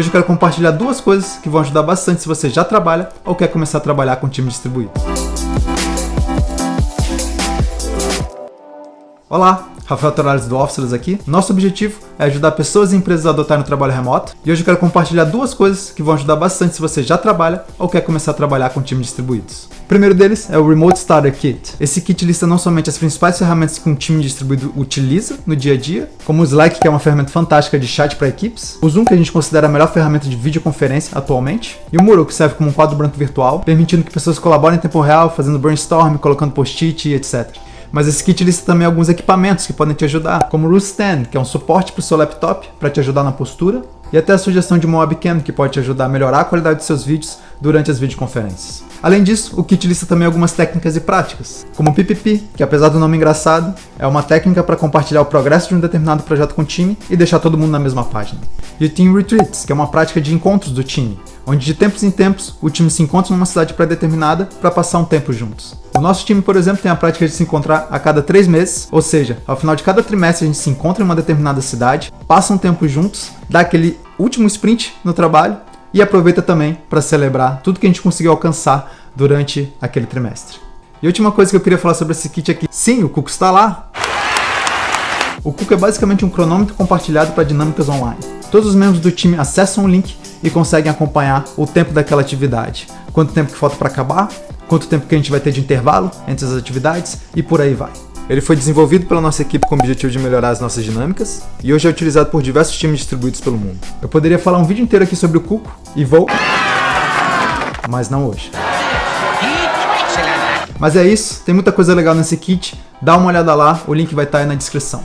Hoje eu quero compartilhar duas coisas que vão ajudar bastante se você já trabalha ou quer começar a trabalhar com time distribuído. Olá, Rafael Torales do Officeless aqui. Nosso objetivo é ajudar pessoas e empresas a adotarem o trabalho remoto. E hoje eu quero compartilhar duas coisas que vão ajudar bastante se você já trabalha ou quer começar a trabalhar com times distribuídos. O primeiro deles é o Remote Starter Kit. Esse kit lista não somente as principais ferramentas que um time distribuído utiliza no dia a dia, como o Slack, que é uma ferramenta fantástica de chat para equipes, o Zoom, que a gente considera a melhor ferramenta de videoconferência atualmente, e o Muro, que serve como um quadro branco virtual, permitindo que pessoas colaborem em tempo real, fazendo brainstorm, colocando post-it, etc. Mas esse kit lista também alguns equipamentos que podem te ajudar, como o Stand, que é um suporte para o seu laptop para te ajudar na postura, e até a sugestão de uma webcam que pode te ajudar a melhorar a qualidade dos seus vídeos durante as videoconferências. Além disso, o kit lista também algumas técnicas e práticas, como o PPP, que apesar do nome engraçado, é uma técnica para compartilhar o progresso de um determinado projeto com o time e deixar todo mundo na mesma página. E o Team Retreats, que é uma prática de encontros do time, onde de tempos em tempos o time se encontra numa cidade pré-determinada para passar um tempo juntos. O nosso time, por exemplo, tem a prática de se encontrar a cada três meses, ou seja, ao final de cada trimestre a gente se encontra em uma determinada cidade, passa um tempo juntos, dá aquele último sprint no trabalho e aproveita também para celebrar tudo que a gente conseguiu alcançar durante aquele trimestre. E a última coisa que eu queria falar sobre esse kit aqui, sim, o Cuco está lá. O Cuco é basicamente um cronômetro compartilhado para dinâmicas online. Todos os membros do time acessam o link e conseguem acompanhar o tempo daquela atividade. Quanto tempo que falta para acabar, quanto tempo que a gente vai ter de intervalo entre as atividades e por aí vai. Ele foi desenvolvido pela nossa equipe com o objetivo de melhorar as nossas dinâmicas e hoje é utilizado por diversos times distribuídos pelo mundo. Eu poderia falar um vídeo inteiro aqui sobre o Cuco e vou... Mas não hoje. Mas é isso, tem muita coisa legal nesse kit, dá uma olhada lá, o link vai estar aí na descrição.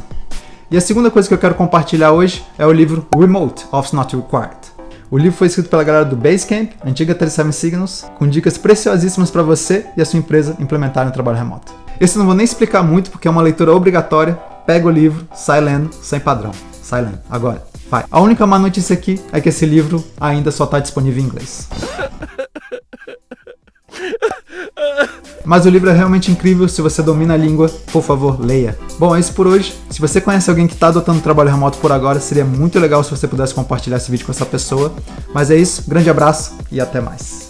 E a segunda coisa que eu quero compartilhar hoje é o livro Remote Office Not Required. O livro foi escrito pela galera do Basecamp, antiga 37 Signals, com dicas preciosíssimas para você e a sua empresa implementarem o trabalho remoto. Esse não vou nem explicar muito porque é uma leitura obrigatória. Pega o livro, sai lendo, sem padrão. Sai lendo. Agora, vai. A única má notícia aqui é que esse livro ainda só está disponível em inglês. Mas o livro é realmente incrível, se você domina a língua, por favor, leia. Bom, é isso por hoje. Se você conhece alguém que está adotando trabalho remoto por agora, seria muito legal se você pudesse compartilhar esse vídeo com essa pessoa. Mas é isso, grande abraço e até mais.